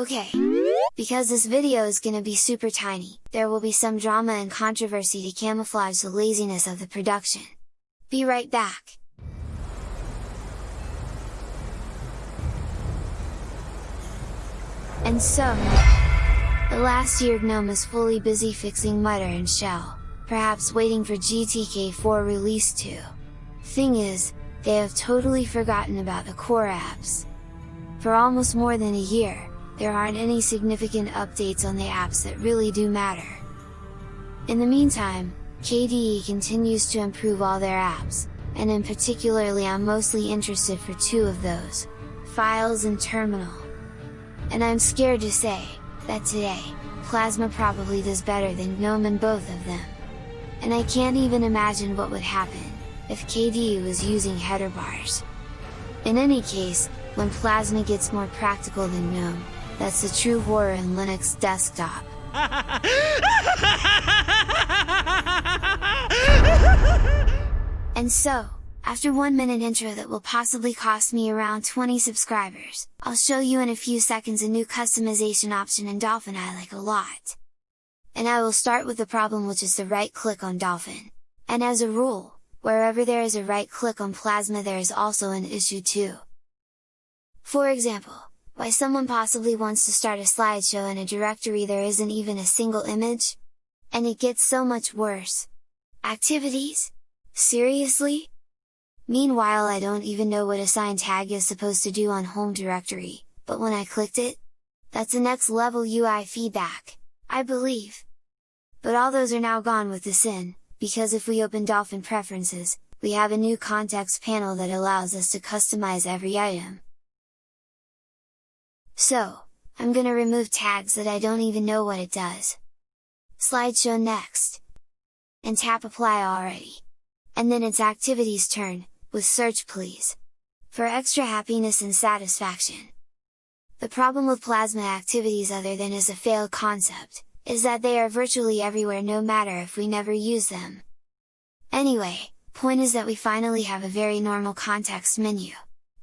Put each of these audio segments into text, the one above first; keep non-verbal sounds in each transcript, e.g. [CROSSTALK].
Okay, because this video is gonna be super tiny, there will be some drama and controversy to camouflage the laziness of the production. Be right back! And so, the last year GNOME is fully busy fixing Mutter and Shell, perhaps waiting for GTK4 release 2. Thing is, they have totally forgotten about the core apps. For almost more than a year, there aren't any significant updates on the apps that really do matter. In the meantime, KDE continues to improve all their apps, and in particularly I'm mostly interested for two of those, Files and Terminal. And I'm scared to say, that today, Plasma probably does better than GNOME in both of them. And I can't even imagine what would happen, if KDE was using header bars. In any case, when Plasma gets more practical than GNOME, that's the true horror in Linux desktop. [LAUGHS] and so, after one minute intro that will possibly cost me around 20 subscribers, I'll show you in a few seconds a new customization option in Dolphin I like a lot. And I will start with the problem which is the right click on Dolphin. And as a rule, wherever there is a right click on Plasma there is also an issue too. For example, why someone possibly wants to start a slideshow in a directory there isn't even a single image? And it gets so much worse! Activities? Seriously? Meanwhile I don't even know what assign tag is supposed to do on home directory, but when I clicked it, that's a next level UI feedback, I believe! But all those are now gone with the sin, because if we open Dolphin Preferences, we have a new context panel that allows us to customize every item. So, I'm gonna remove tags that I don't even know what it does. Slideshow next! And tap apply already. And then it's activities turn, with search please! For extra happiness and satisfaction! The problem with Plasma activities other than as a failed concept, is that they are virtually everywhere no matter if we never use them. Anyway, point is that we finally have a very normal context menu.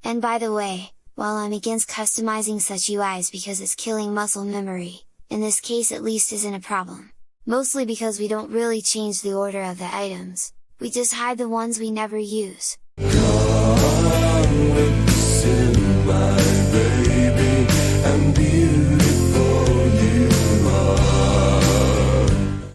And by the way, while I'm against customizing such UIs because it's killing muscle memory, in this case at least isn't a problem. Mostly because we don't really change the order of the items, we just hide the ones we never use.